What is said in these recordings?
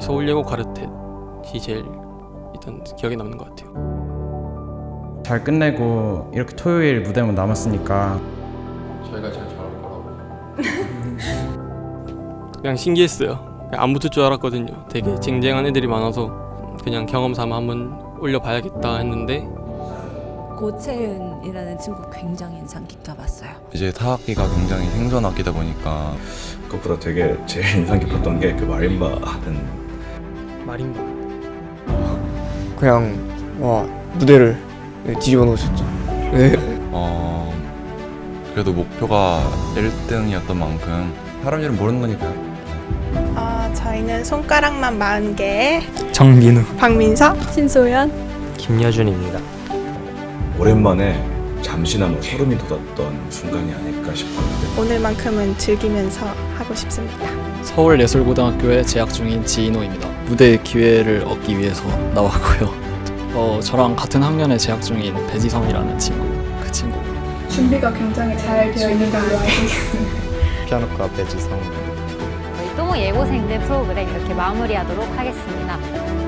서울예고 가르텟이 제일 일단 기억에 남는 것 같아요. 잘 끝내고 이렇게 토요일 무대만 남았으니까 저희가 제일 잘할 거라고. 그냥 신기했어요. 그냥 안 붙을 줄 알았거든요. 되게 쟁쟁한 애들이 많아서 그냥 경험 삼아 한번 올려봐야겠다 했는데 고채은이라는 친구 굉장히 인상 깊어봤어요. 이제 타악기가 굉장히 생소한 악기다 보니까 그것보다 되게 제일 인상 깊었던 게 그 마림바 하는 마림바. 그냥 와 무대를 네, 뒤집어 놓으셨죠. 네. 어 그래도 목표가 1등이었던 만큼 사람 이름 모르는 거니까요. 아, 저희는 손가락만 40개 정민우 박민서 신소연 김여준입니다. 오랜만에 잠시나마 소름이 돋았던 순간이 아닐까 싶었는데 오늘만큼은 즐기면서 하고 싶습니다. 서울예술고등학교에 재학 중인 지인호입니다. 무대 기회를 얻기 위해서 나왔고요. 어, 저랑 같은 학년에 재학 중인 배지성이라는 친구, 그 친구. 준비가 굉장히 잘 되어 있는 걸로 알고 있습니다. 피아노과 배지성. 저희 또모 예고생들 프로그램 이렇게 마무리하도록 하겠습니다.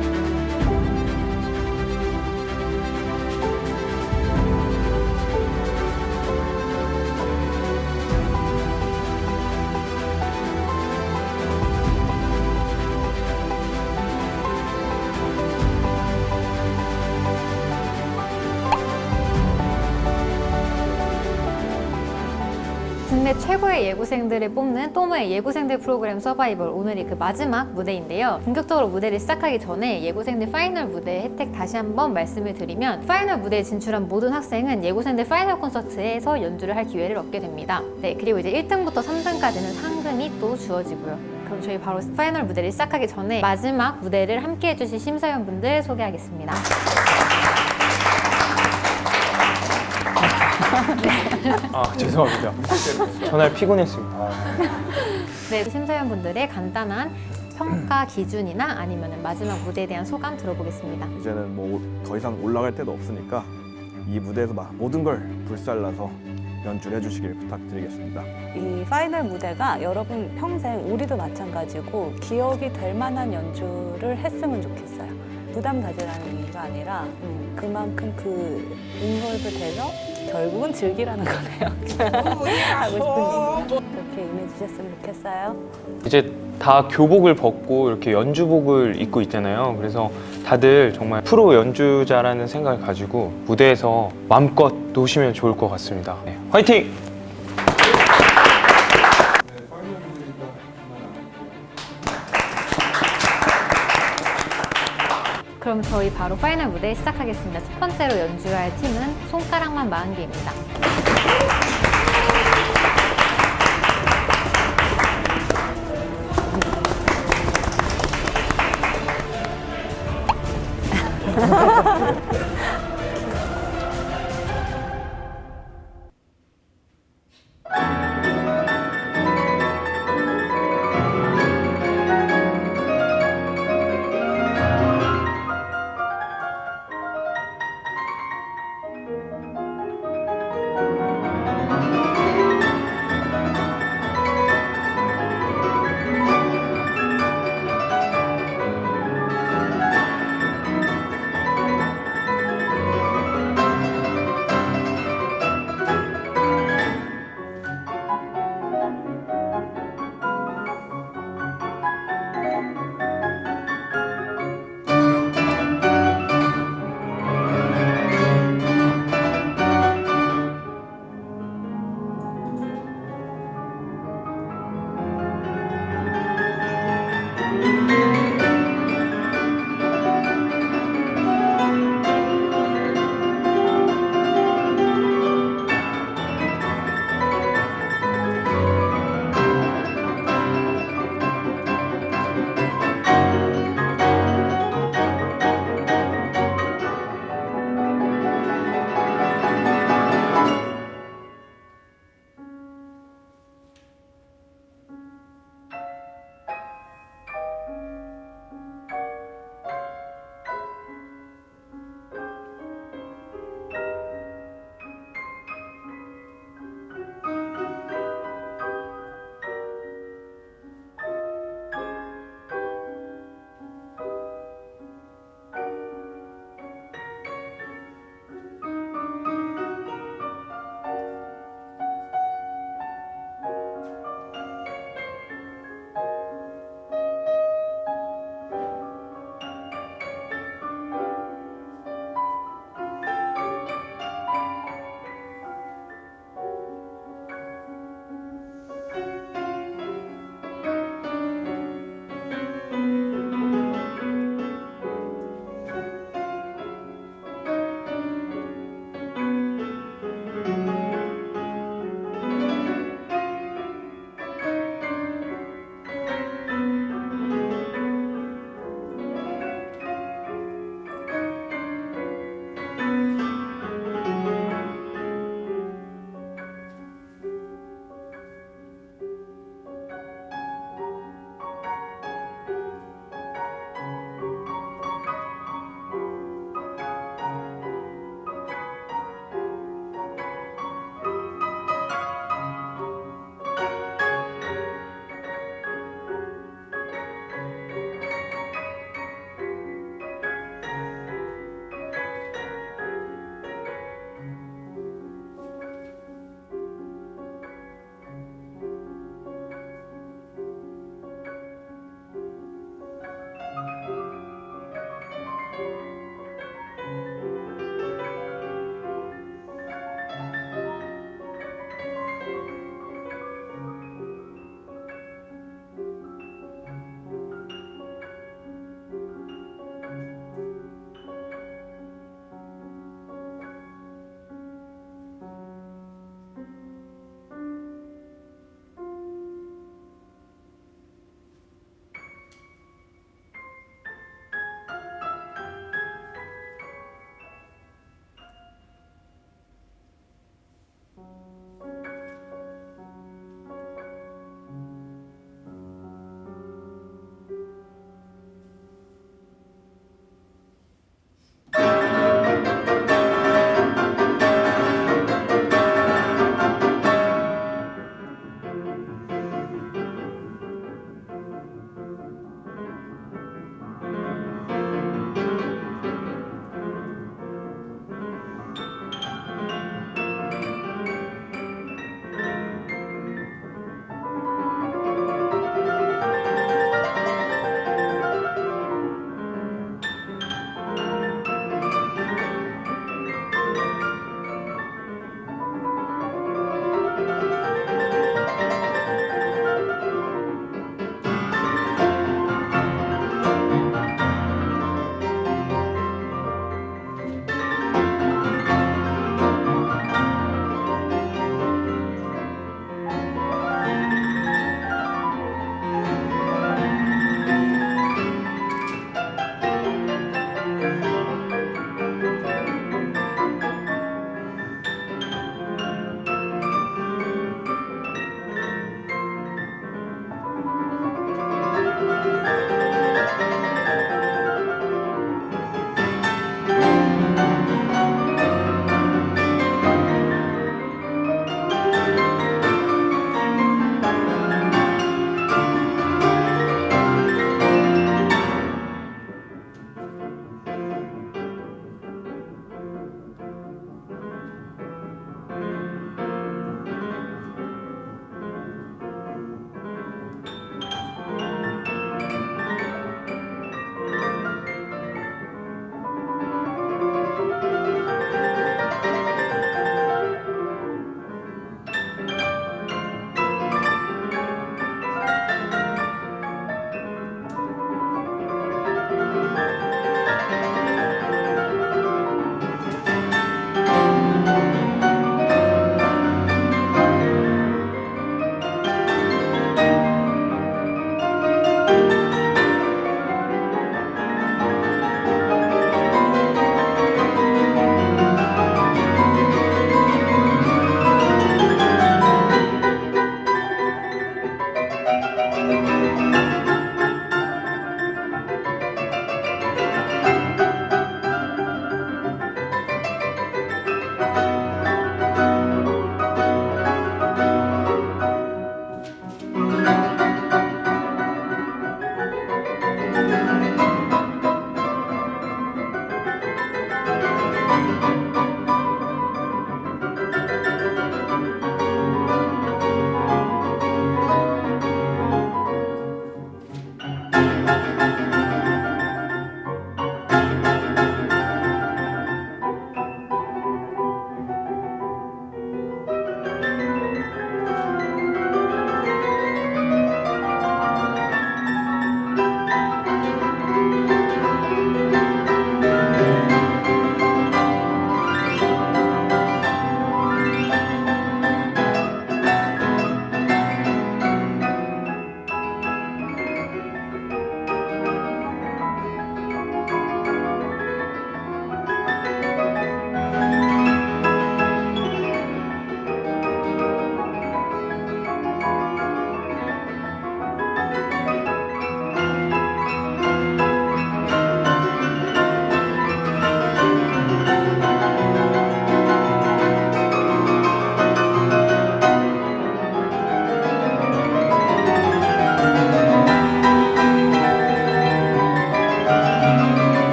최고의 예고생들을 뽑는 또모의 예고생들 프로그램 서바이벌 오늘이 그 마지막 무대인데요. 본격적으로 무대를 시작하기 전에 예고생들 final 무대 혜택 다시 한번 말씀을 드리면 final 무대에 진출한 모든 학생은 예고생들 final 콘서트에서 연주를 할 기회를 얻게 됩니다. 네, 그리고 이제 1등부터 3등까지는 상금이 또 주어지고요. 그럼 저희 바로 final 무대를 시작하기 전에 마지막 무대를 함께 해주실 심사위원분들 소개하겠습니다. 아 죄송합니다. 전날 피곤했습니다. 네, 심사위원분들의 간단한 평가 기준이나 아니면 마지막 무대에 대한 소감 들어보겠습니다. 이제는 뭐 더 이상 올라갈 데도 없으니까 이 무대에서 막 모든 걸 불살라서 연주를 해주시길 부탁드리겠습니다. 이 파이널 무대가 여러분 평생 우리도 마찬가지고 기억이 될 만한 연주를 했으면 좋겠어요. 부담 가지라는 의미가 아니라 음, 그만큼 그 인volve 돼서 결국은 즐기라는 거네요. 하고 싶은 얘기. 그렇게 임해주셨으면 좋겠어요. 이제 다 교복을 벗고 이렇게 연주복을 입고 있잖아요. 그래서 다들 정말 프로 연주자라는 생각을 가지고 무대에서 마음껏 노시면 좋을 것 같습니다. 네, 화이팅! 저희 바로 파이널 무대 시작하겠습니다. 첫 번째로 연주할 팀은 손가락만 마흔개입니다.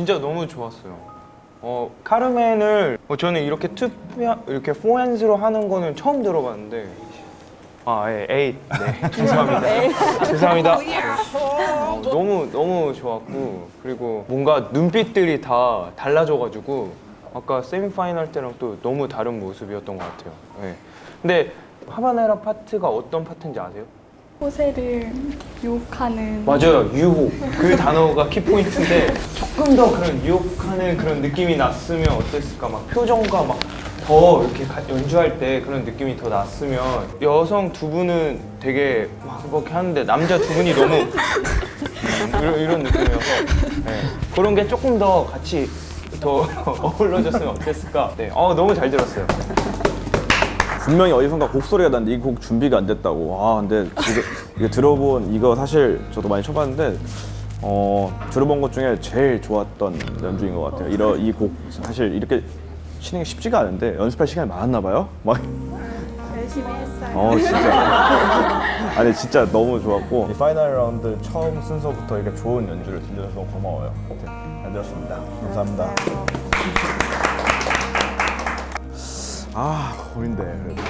진짜 너무 좋았어요. 어 카르멘을 어, 저는 이렇게 two 이렇게 four hands로 하는 거는 처음 들어봤는데 아 예, 에잇 네 죄송합니다 죄송합니다 어, 너무 너무 좋았고 그리고 뭔가 눈빛들이 다 달라져가지고 아까 semifinal 때랑 또 너무 다른 모습이었던 것 같아요. 예. 근데 하바네라 파트가 어떤 파트인지 아세요? 호세를 유혹하는 맞아요. 유혹. 그 단어가 키포인트인데 조금 더 그런 유혹하는 그런 느낌이 났으면 어땠을까? 막 표정과 막 더 이렇게 가- 연주할 때 그런 느낌이 더 났으면 여성 두 분은 되게 막 그렇게 하는데 남자 두 분이 너무 이런, 이런 느낌이어서 네. 그런 게 조금 더 같이 더 어우러졌으면 어땠을까? 네. 어, 너무 잘 들었어요 분명히 어디선가 곡 소리가 났는데 이 곡 준비가 안 됐다고. 아 근데 이거, 이거 들어본 이거 사실 저도 많이 쳐봤는데 어 들어본 것 중에 제일 좋았던 연주인 것 같아요. 이러 이 곡 사실 이렇게 치는 게 쉽지가 않은데 연습할 시간이 많았나 봐요. 막 열심히 했어요. 어 진짜 아니 진짜 너무 좋았고 이 final 라운드 처음 순서부터 이렇게 좋은 연주를 들려줘서 고마워요. 네, 잘 들었습니다. 감사합니다. 아 고민돼 그래도.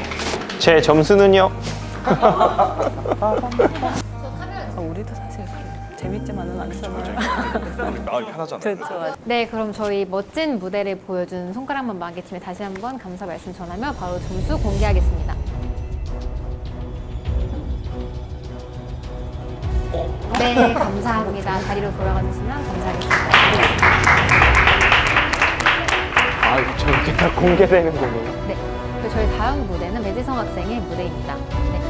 제 점수는요? 아, 우리도 사실 재밌지만은 않잖아요. 마음이 편하잖아. 그렇죠. 네, 그럼 저희 멋진 무대를 보여준 손가락만 마개팀에 다시 한번 감사 말씀 전하며 바로 점수 공개하겠습니다. 네, 감사합니다. 자리로 돌아가 주시면 감사하겠습니다. 아, 저렇게 다 공개되는 거네요. 네. 그 저희 다음 무대는 배지성 학생의 무대입니다. 네.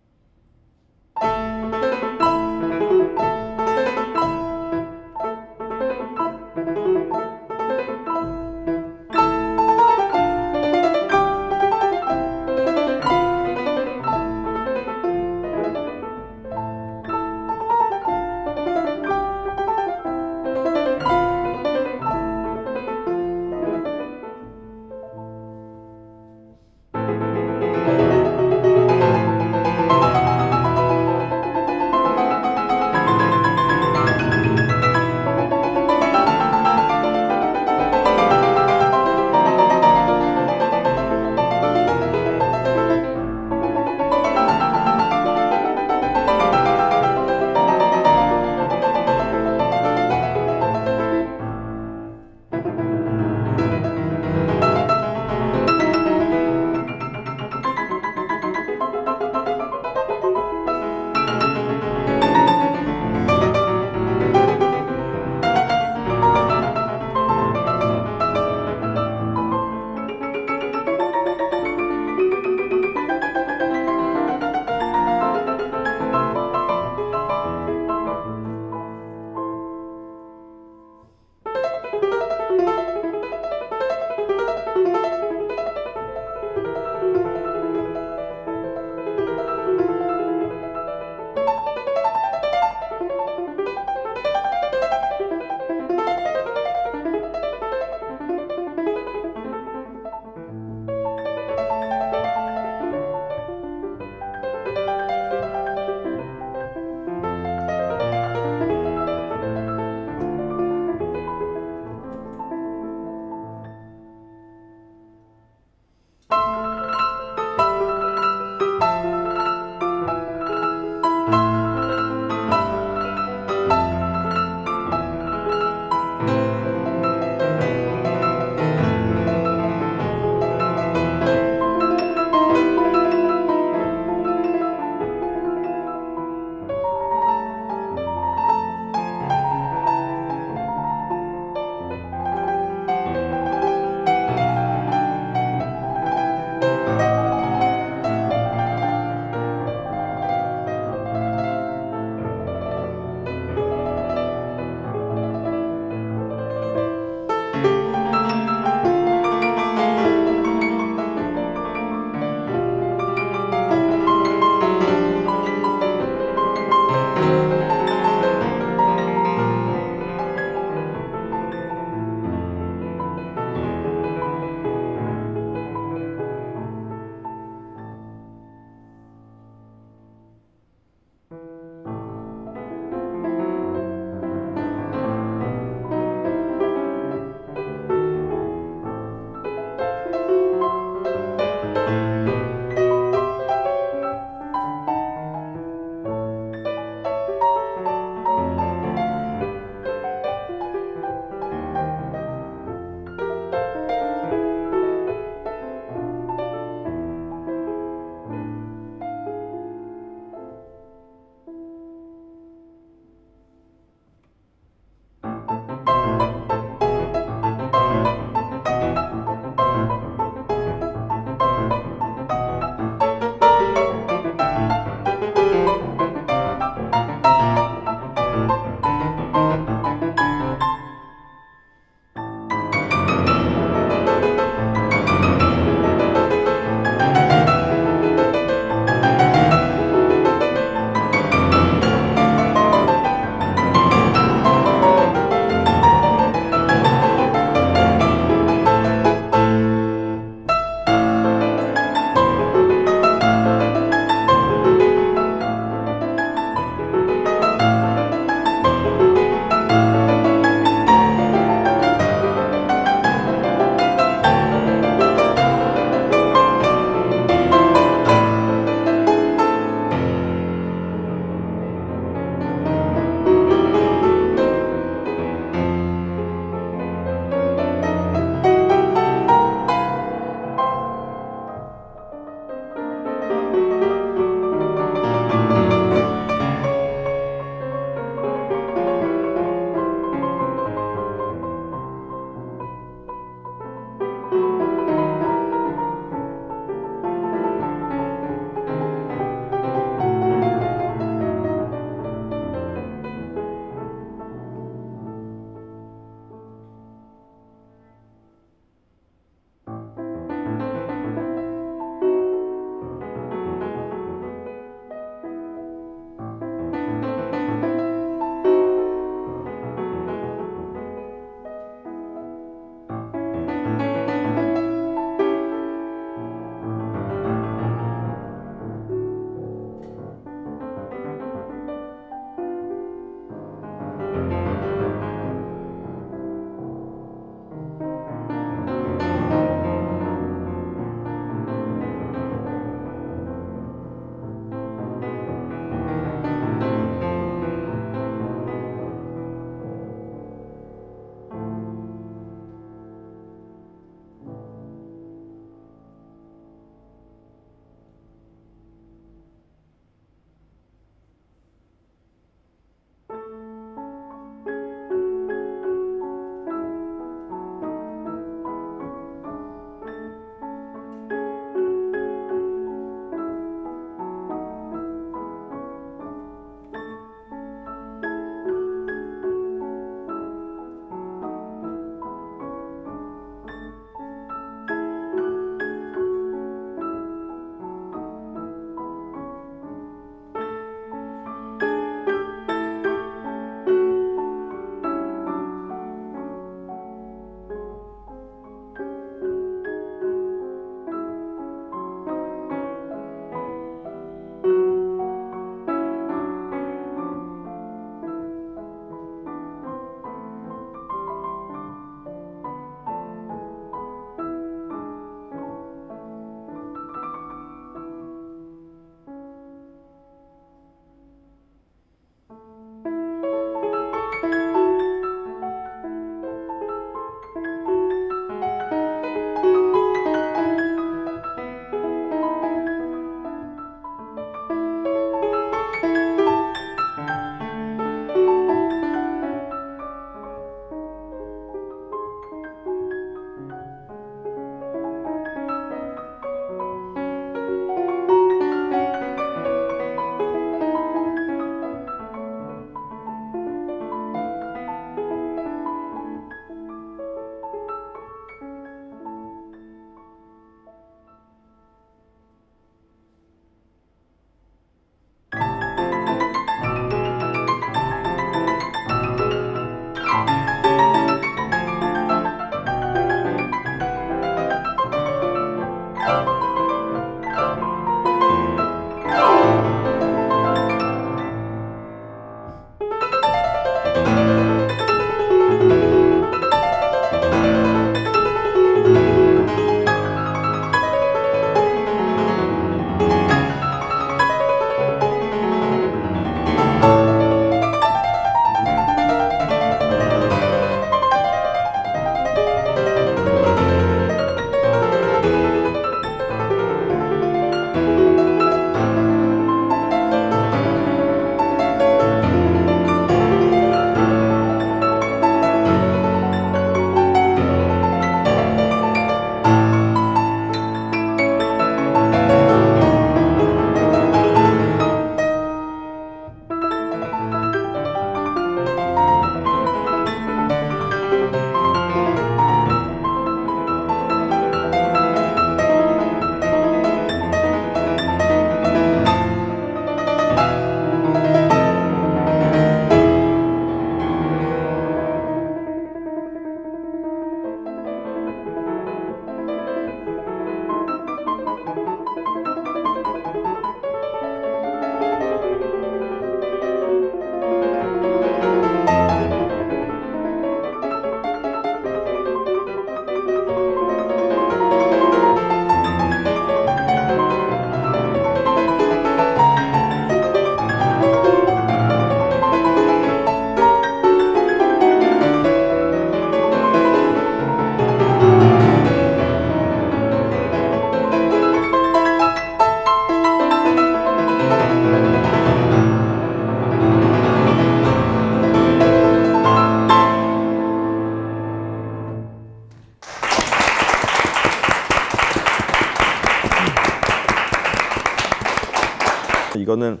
이거는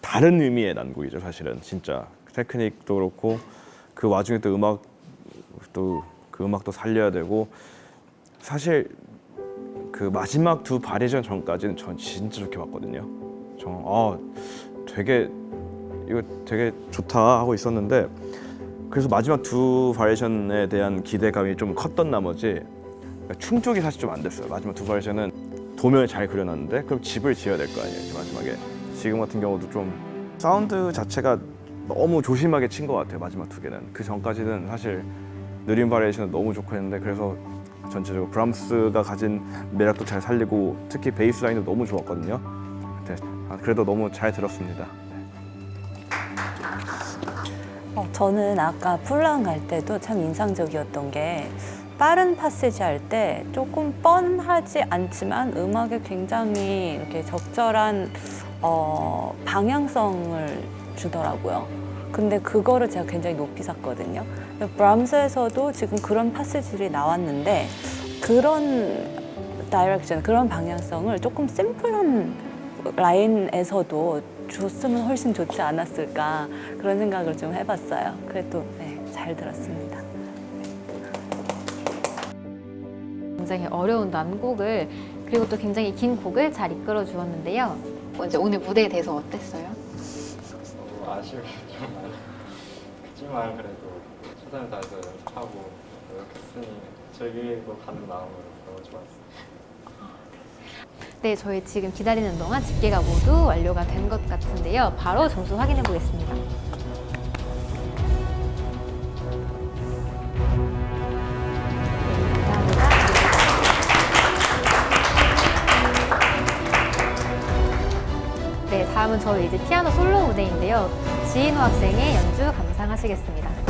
다른 의미의 난곡이죠 사실은 진짜 테크닉도 그렇고 그 와중에 또 음악 또 그 음악도 살려야 되고 사실 그 마지막 두 바리전 전까지는 전 진짜 좋게 봤거든요. 정아 되게 이거 되게 좋다 하고 있었는데 그래서 마지막 두 바리에이션에 대한 기대감이 좀 컸던 나머지 그러니까 충족이 사실 좀 안 됐어요. 마지막 두 바리에이션은 도면을 잘 그려놨는데 그럼 집을 지어야 될 거 아니에요. 마지막에 지금 같은 경우도 좀 사운드 자체가 너무 조심하게 친 것 같아요. 마지막 두 개는 그 전까지는 사실 느린 variation은 너무 좋고 했는데 그래서 전체적으로 브람스가 가진 매력도 잘 살리고 특히 베이스 라인도 너무 좋았거든요. 네, 아, 그래도 너무 잘 들었습니다. 어, 저는 아까 풀랑 할 때도 참 인상적이었던 게 빠른 passage 할 때 조금 뻔하지 않지만 음악에 굉장히 이렇게 적절한 어, 방향성을 주더라고요. 근데 그거를 제가 굉장히 높이 샀거든요. 브람스에서도 지금 그런 passage들이 나왔는데 그런 direction, 그런 방향성을 조금 심플한 라인에서도 줬으면 훨씬 좋지 않았을까 그런 생각을 좀 해봤어요. 그래도 네, 잘 들었습니다. 굉장히 어려운 난곡을 그리고 또 굉장히 긴 곡을 잘 이끌어 주었는데요. 먼저 오늘 무대에 대해서 어땠어요? 아쉬움이 좀 많이 그지만 그래도 최선을 다해서 연습하고 노력했으니 즐기고 가는 마음으로 너무 좋았어요. 네, 저희 지금 기다리는 동안 집계가 모두 완료가 된 것 같은데요. 바로 점수 확인해 보겠습니다. 다음은 저희 이제 피아노 솔로 무대인데요. 지인호 학생의 연주 감상하시겠습니다.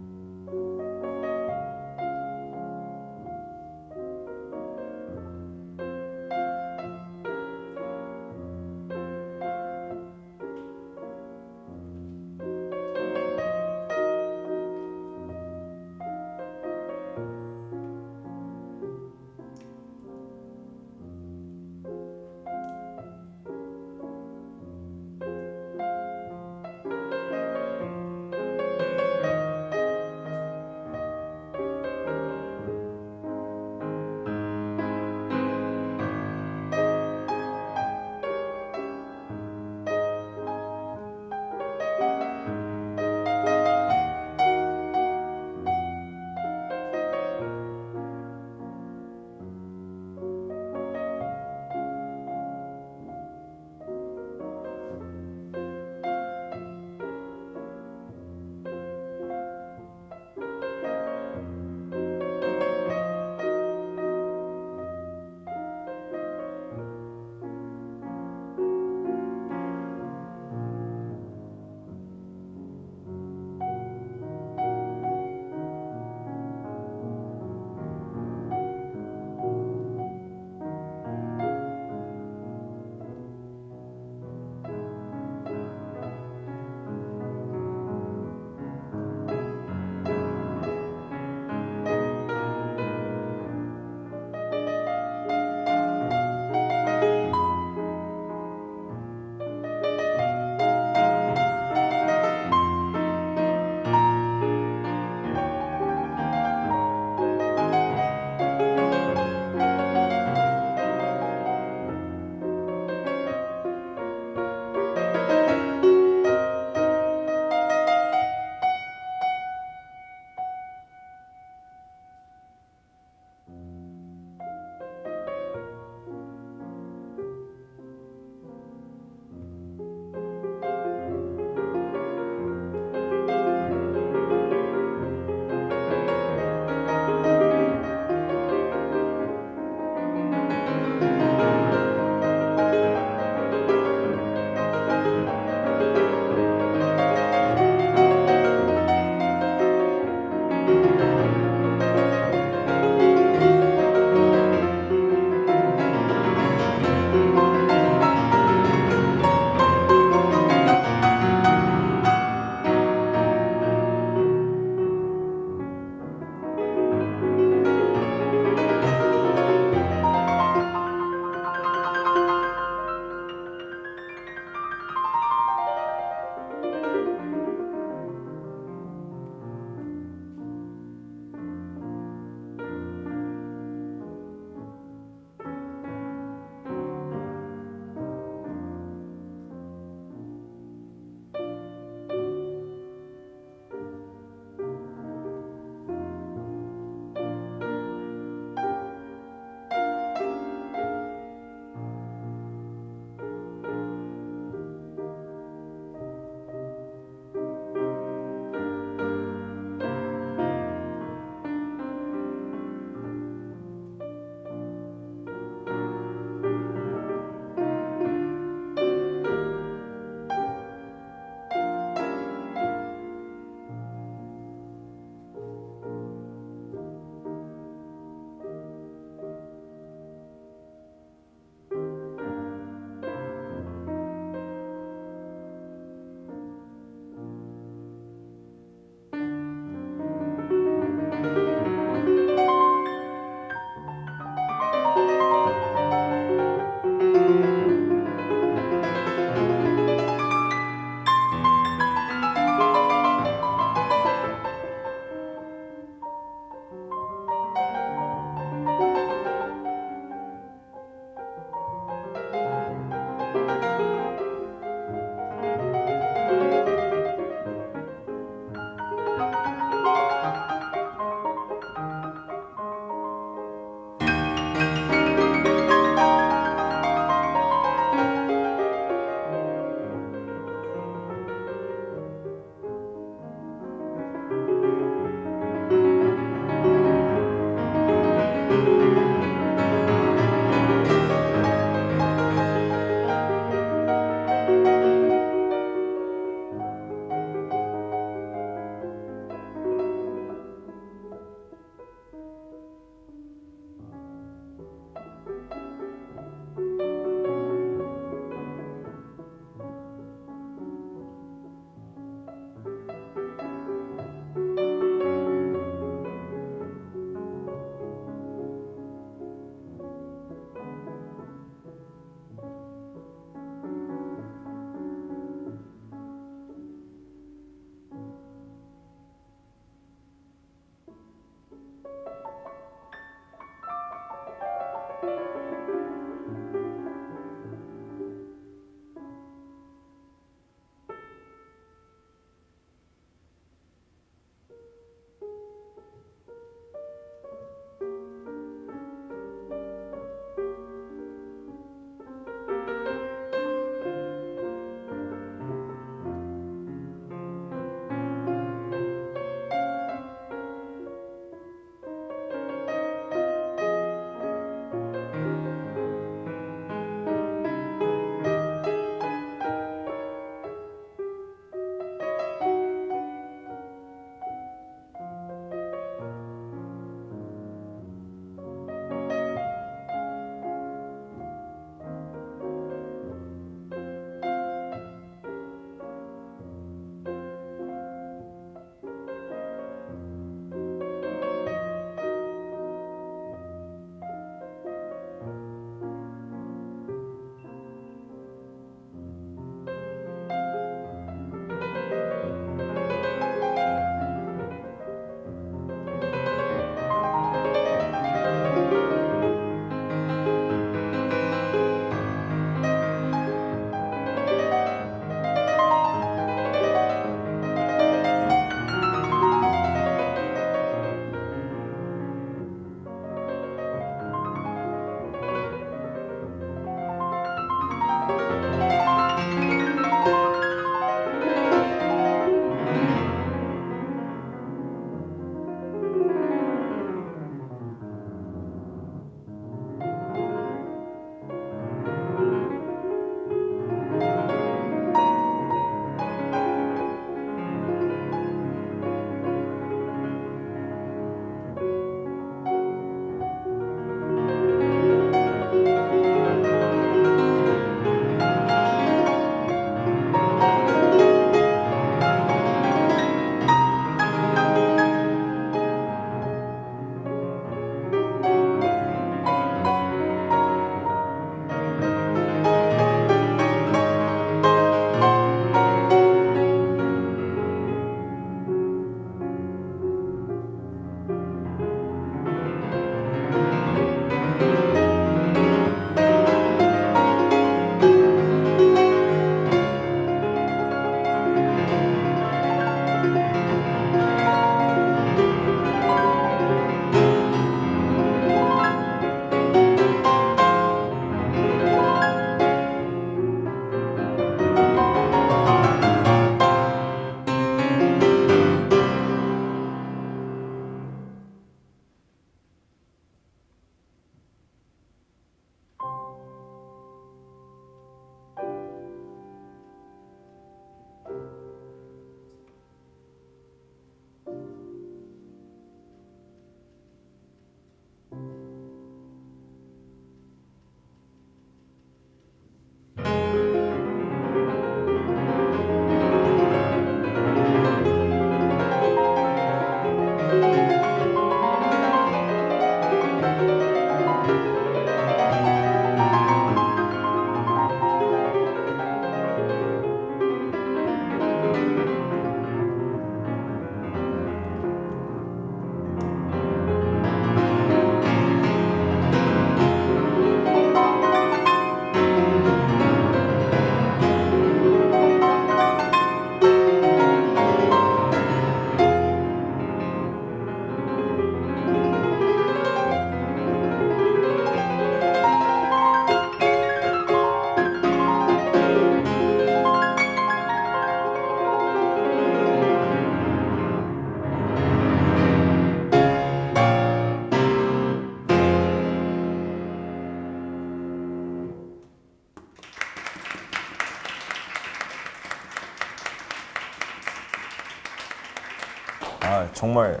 정말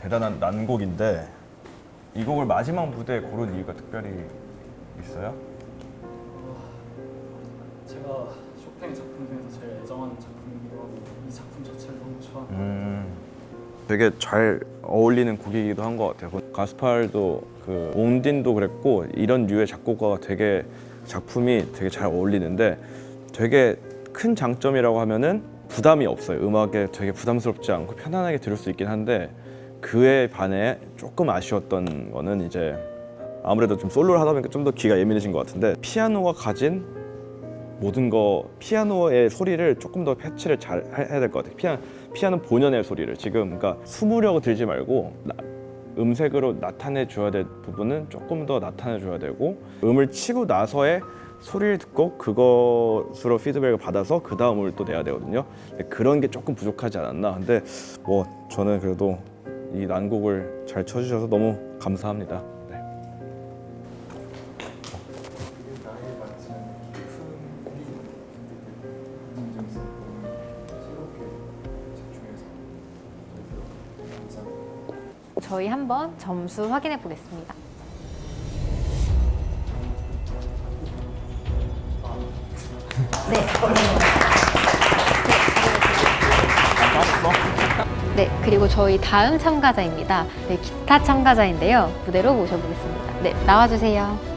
대단한 난곡인데 이 곡을 마지막 무대에 고른 이유가 특별히 있어요? 제가 쇼팽 작품 중에서 제일 애정하는 작품이기도 하고 이 작품 자체를 너무 좋아하는 음, 되게 잘 어울리는 곡이기도 한 것 같아요. 가스팔도 그 옹딘도 그랬고 이런 류의 작곡가가 되게 작품이 되게 잘 어울리는데 되게 큰 장점이라고 하면은 부담이 없어요. 음악에 되게 부담스럽지 않고 편안하게 들을 수 있긴 한데 그에 반해 조금 아쉬웠던 거는 이제 아무래도 좀 솔로를 하다 보니까 좀 더 귀가 예민해진 것 같은데 피아노가 가진 모든 거 피아노의 소리를 조금 더 패치를 잘 해- 해야 될 것 같아요. 피아, 피아노 본연의 소리를 지금 그러니까 숨으려고 들지 말고 나- 음색으로 나타내 줘야 될 부분은 조금 더 나타내 줘야 되고 음을 치고 나서의 소리를 듣고 그것으로 피드백을 받아서 그 다음을 또 내야 되거든요. 그런 게 조금 부족하지 않았나. 근데 뭐 저는 그래도 이 난곡을 잘 쳐주셔서 너무 감사합니다. 네. 저희 한번 점수 확인해 보겠습니다. 그리고 저희 다음 참가자입니다. 네, 기타 참가자인데요. 무대로 모셔보겠습니다. 네, 나와주세요.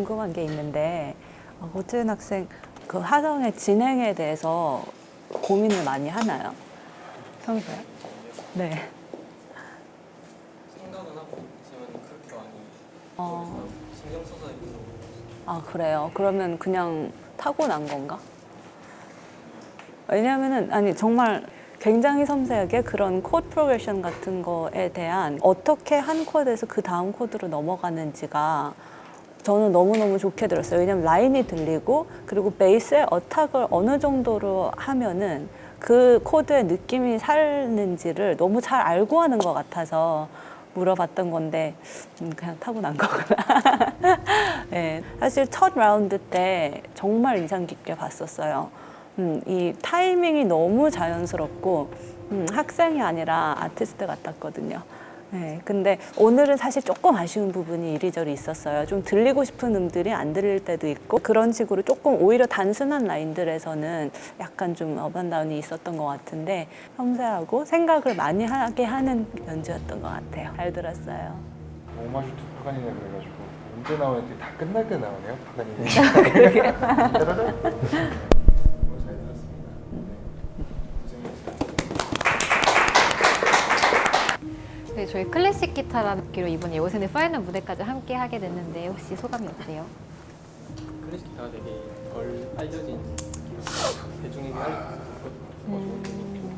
궁금한 게 있는데 어, 오재은 학생 그 화성의 진행에 대해서 고민을 많이 하나요? 평소에? 네. 생각은 하고 있지만 그렇게 많이 어, 신경 써서 아 그래요. 그러면 그냥 타고난 건가? 왜냐하면은 아니 정말 굉장히 섬세하게 그런 코드 progression 같은 거에 대한 어떻게 한 코드에서 그 다음 코드로 넘어가는지가 저는 너무너무 좋게 들었어요. 왜냐면 라인이 들리고 그리고 베이스의 attack을 어느 정도로 하면은 그 코드의 느낌이 살는지를 너무 잘 알고 하는 것 같아서 물어봤던 건데 음, 그냥 타고난 거구나. 네, 사실 첫 라운드 때 정말 인상 깊게 봤었어요. 음, 이 타이밍이 너무 자연스럽고 음, 학생이 아니라 아티스트 같았거든요. 네, 근데 오늘은 사실 조금 아쉬운 부분이 이리저리 있었어요. 좀 들리고 싶은 음들이 안 들릴 때도 있고 그런 식으로 조금 오히려 단순한 라인들에서는 약간 좀 up and down이 있었던 것 같은데 섬세하고 생각을 많이 하게 하는 연주였던 것 같아요. 잘 들었어요. 오마주 to 파가니니 그래가지고 언제 나오는지 다 끝날 때 나오네요 파가니니 따라란. 뭐 잘 들었습니다 네. 고생했어요. 네, 저희 클래식 기타라는 악기로 이번 예고생의 final 무대까지 함께 하게 됐는데 혹시 소감이 어때요? 클래식 기타가 되게 덜 알려진 대중에게 알려져 있었거든요.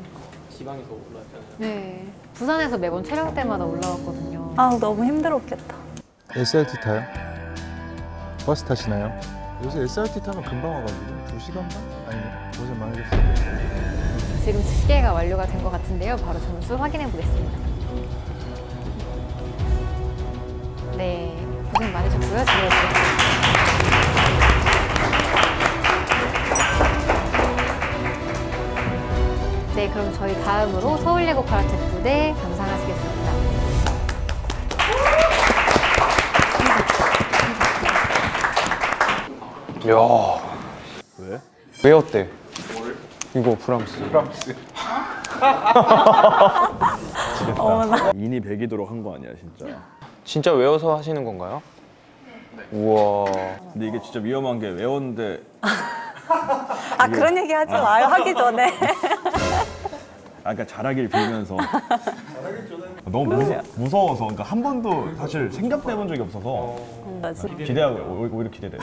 지방에서 올라왔잖아요. 네. 부산에서 매번 촬영 때마다 올라왔거든요. 아 너무 힘들었겠다. SRT 타요? 버스 타시나요? 요새 SRT 타면 금방 와가지고 2시간 반? 아니면 고생 많으셨어요 지금 집계가 완료가 된 것 같은데요. 바로 점수 확인해 보겠습니다. 네, 고생 많으셨고요. 지금 네, 그럼 저희 다음으로 서울예고 카라테 부대 감상하시겠습니다. 야 왜? 왜 어때? 이거 브람스. 프랑스 어머나. 인이 배기도록 한 거 아니야 진짜. 진짜 외워서 하시는 건가요? 우와. 근데 이게 진짜 위험한 게 외웠는데 아 그런 얘기 하지 마요. 하기 전에. 아 그러니까 잘하길 빌면서 너무 무서, 무서워서 그러니까 한 번도 사실 생각도 해본 적이 없어서 나 진짜 기대하고 오- 오히려 기대돼요.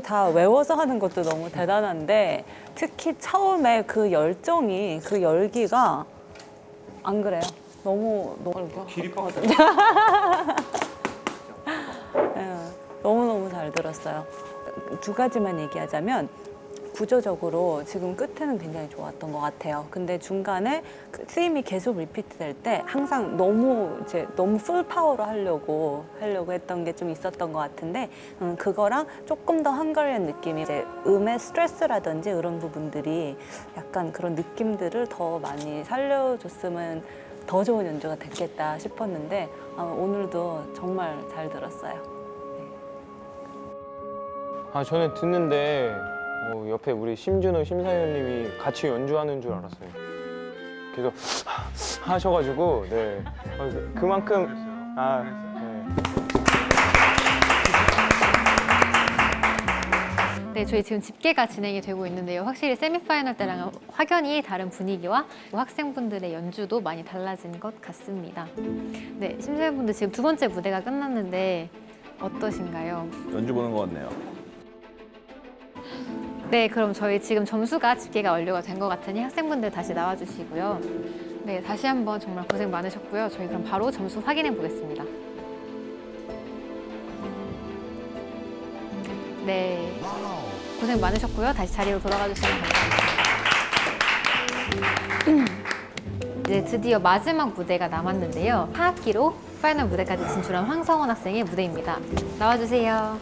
그렇게 다 외워서 하는 것도 너무 대단한데 특히 처음에 그 열정이 그 열기가 안 그래요. 너무 너무 길이거든요. 너무 너무 잘 들었어요. 두 가지만 얘기하자면 구조적으로 지금 끝에는 굉장히 좋았던 것 같아요. 근데 중간에 그 스임이 계속 repeat 될 때 항상 너무 이제 너무 full power로 하려고 하려고 했던 게 좀 있었던 것 같은데 음, 그거랑 조금 더 한가리한 느낌이 이제 음의 스트레스라든지 이런 부분들이 약간 그런 느낌들을 더 많이 살려줬으면 더 좋은 연주가 됐겠다 싶었는데 아, 오늘도 정말 잘 들었어요. 아 저는 듣는데 어, 옆에 우리 심준호 심사위원님이 같이 연주하는 줄 알았어요. 계속 하셔가지고 네 어, 그- 그만큼 아 네, 저희 지금 집계가 진행이 되고 있는데요. 확실히 세미파이널 때랑은 확연히 다른 분위기와 학생분들의 연주도 많이 달라진 것 같습니다. 네, 심사위원분들 지금 두 번째 무대가 끝났는데 어떠신가요? 연주 보는 것 같네요. 네, 그럼 저희 지금 점수가 집계가 완료가 된 것 같으니 학생분들 다시 나와주시고요. 네, 다시 한번 정말 고생 많으셨고요. 저희 그럼 바로 점수 확인해 보겠습니다. 네, 고생 많으셨고요. 다시 자리로 돌아가 주시면 감사합니다. 이제 드디어 마지막 무대가 남았는데요. 하학기로 파이널 무대까지 진출한 황성원 학생의 무대입니다. 나와주세요.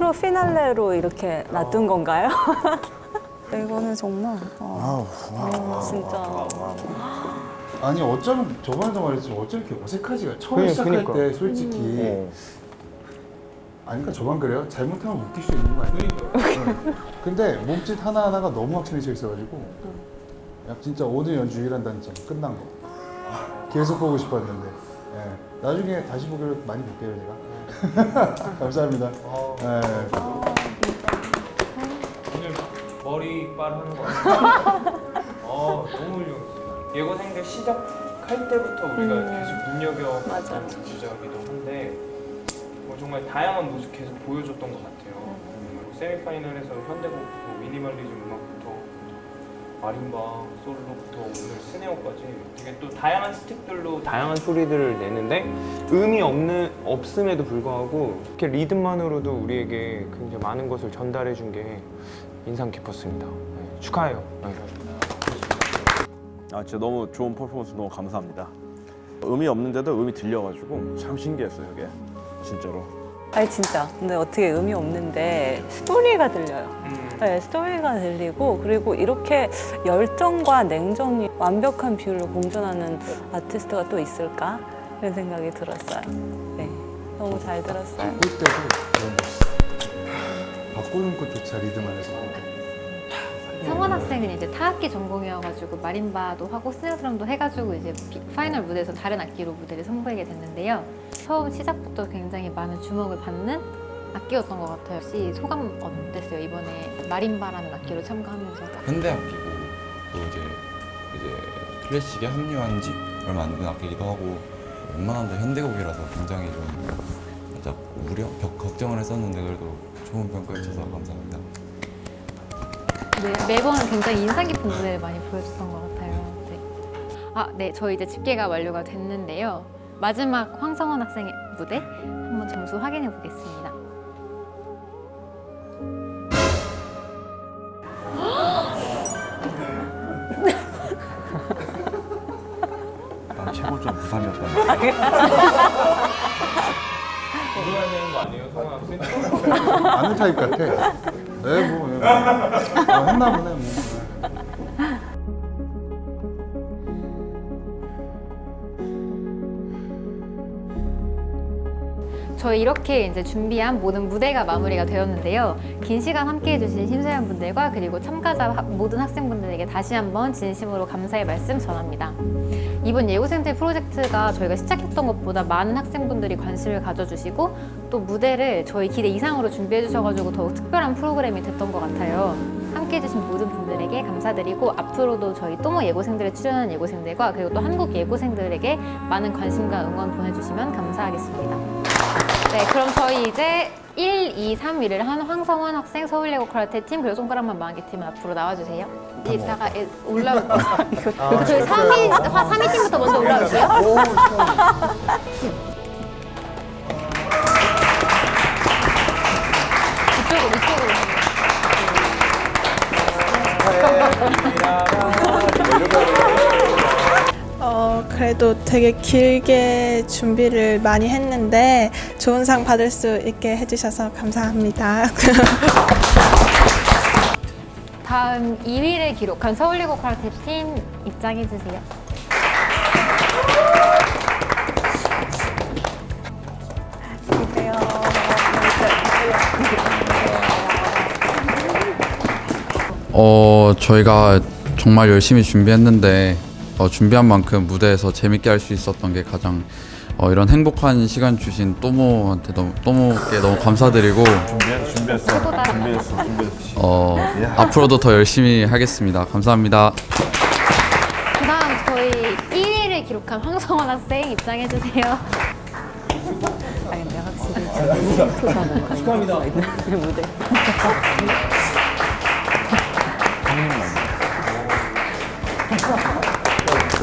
피날레로 이렇게 놔둔 건가요? 이거는 정말 어, 어, 진짜 아니 어쩌면 저번에도 말했지만 어쩜 이렇게 어색하지가 처음 그니- 시작할 그니까. 때 솔직히 어. 아니까 저만 그래요? 잘못하면 웃길 수 있는 거 아니에요? 응. 근데 몸짓 하나하나가 너무 확신해져 있어가지고 야, 진짜 오늘 연주 유일한다는 점 끝난 거 계속 보고 싶었는데 예. 나중에 다시 보기로 많이 볼게요 제가 감사합니다 예. 오늘 머리빨 하는 거 같아요. 어, 너무 훌륭했어요. 예고생들 시작할 때부터 우리가 계속 눈여겨봤던 주자기도 한데 뭐 정말 다양한 모습 계속 보여줬던 것 같아요. 그리고 세미파이널에서 현대곡부터 미니멀리즘 음악부터 마림바, 솔로부터 오늘 스네어까지 되게 또 다양한 스틱들로 다양한 소리들을 내는데 음이 없는 없음에도 불구하고 이렇게 리듬만으로도 우리에게 굉장히 많은 것을 전달해 준 게 인상 깊었습니다. 네, 축하해요. 네. 아 진짜 너무 좋은 퍼포먼스 너무 감사합니다. 음이 없는데도 음이 들려가지고 참 신기했어요 이게 진짜로. 아니 진짜. 근데 어떻게 음이 없는데 스토리가 들려요. 네, 스토리가 들리고 그리고 이렇게 열정과 냉정이 완벽한 비율로 공존하는 아티스트가 또 있을까? 이런 생각이 들었어요. 네, 너무 잘 들었어요. 바꾸는 것조차 리듬 안에서 성원 학생은 이제 타악기 전공이어가지고 마림바도 하고 스네어드럼도 해가지고 이제 비- final 무대에서 다른 악기로 무대를 선보이게 됐는데요. 처음 시작부터 굉장히 많은 주목을 받는 악기였던 것 같아요. 혹시 소감 어땠어요? 이번에 마림바라는 악기로 참가하면서 현대 악기고 또 이제 이제 클래식에 합류한 지 얼마 안 된 악기기도 하고 웬만한 데 현대곡이라서 굉장히 좀 살짝 우려, 벽 걱정을 했었는데 그래도 좋은 평가해 주셔서 감사합니다. 네, 매번 굉장히 인상 깊은 무대를 많이 보여줬던 것 같아요. 네. 아, 네, 저희 이제 집계가 완료가 됐는데요. 마지막 황성원 학생의 무대 한번 점수 확인해 보겠습니다. 난 최고점 부산이었다. 물어야 되는 거 아니에요, 성원 학생? 아는 타입 같아 네, 뭐, 네, 뭐. 아, 했나 보네 뭐. 저희 이렇게 이제 준비한 모든 무대가 마무리가 되었는데요. 긴 시간 함께 해 주신 심사위원 분들과 그리고 참가자 하- 모든 학생분들에게 다시 한번 진심으로 감사의 말씀 전합니다. 이번 예고생들 프로젝트가 저희가 시작했던 것보다 많은 학생분들이 관심을 가져주시고 또 무대를 저희 기대 이상으로 준비해 주셔가지고 더욱 특별한 프로그램이 됐던 것 같아요. 함께 해 주신 모든 분들에게 감사드리고 앞으로도 저희 또모 예고생들에 출연하는 예고생들과 그리고 또 한국 예고생들에게 많은 관심과 응원 보내주시면 감사하겠습니다. 네, 그럼 저희 이제 1, 2, 3 위를 한 황성원 학생 서울예고 카라테 팀 그리고 손가락만 마기 팀은 앞으로 나와주세요. 이따가 애- 올라 그 저희 3위 3위 팀부터 먼저 올라올게요. 그래도 되게 길게 준비를 많이 했는데 좋은 상 받을 수 있게 해주셔서 감사합니다. 다음 2위를 기록한 서울예고 카라테 팀 입장해 주세요. 어 저희가 정말 열심히 준비했는데 어, 준비한 만큼 무대에서 재밌게 할 수 있었던 게 가장 어, 이런 행복한 시간 주신 또모한테 너무 또모께 너무 감사드리고 준비했어, 준비했어, 준비했어, 준비했어. 어, 앞으로도 더 열심히 하겠습니다. 감사합니다. 그다음 저희 1위를 기록한 황성원 학생 입장해 주세요. 아니 근데 확실히 축하합니다. 무대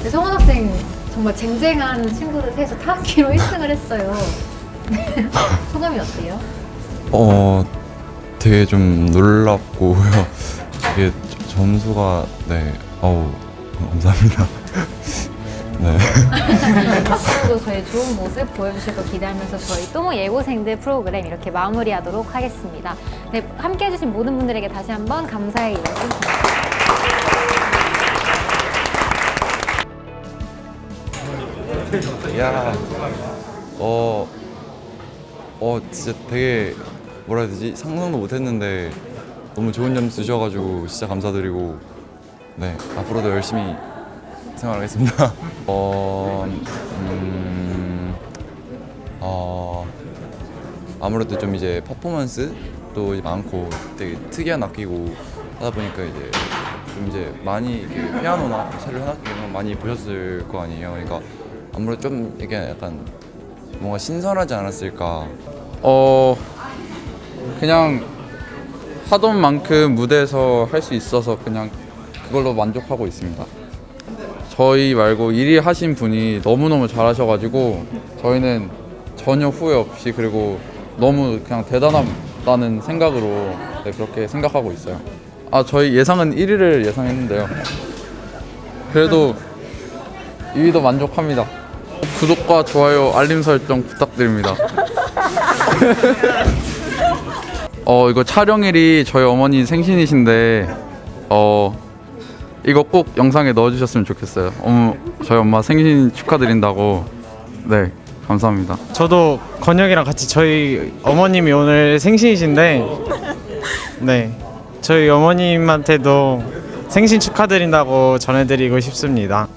근데 성원 학생 정말 쟁쟁한 친구들 셋이서 타악기로 1등을 했어요. 소감이 어때요? 어 되게 좀 놀랍고요. 이게 점수가 네 어우 감사합니다. 네. 앞으로도 저희 좋은 모습 보여주실 거 기대하면서 저희 또모 예고생들 프로그램 이렇게 마무리하도록 하겠습니다. 네, 함께 해주신 모든 분들에게 다시 한번 감사의 말씀 드립니다. 야, 어, 어, 진짜 되게 뭐라 해야 되지? 상상도 못했는데 너무 좋은 점수 주셔가지고 진짜 감사드리고 네 앞으로도 열심히 생활하겠습니다. 어, 음, 어, 아무래도 좀 이제 퍼포먼스도 많고 되게 특이한 악기고 하다 보니까 이제 좀 이제 많이 피아노나 첼로 거 많이 보셨을 거 아니에요. 그러니까 아무래도 좀 이게 약간 뭔가 신선하지 않았을까. 어 그냥 하던 만큼 무대에서 할 수 있어서 그냥 그걸로 만족하고 있습니다. 저희 말고 1위 하신 분이 너무너무 잘하셔가지고 저희는 전혀 후회 없이 그리고 너무 그냥 대단하다는 생각으로 네, 그렇게 생각하고 있어요. 아 저희 예상은 1위를 예상했는데요. 그래도 2위도 만족합니다. 구독과 좋아요, 알림 설정 부탁드립니다. 어 이거 촬영일이 저희 어머니 생신이신데 어 이거 꼭 영상에 넣어주셨으면 좋겠어요. 어머 저희 엄마 생신 축하드린다고 네 감사합니다. 저도 건영이랑 같이 저희 어머님이 오늘 생신이신데 네 저희 어머님한테도 생신 축하드린다고 전해드리고 싶습니다.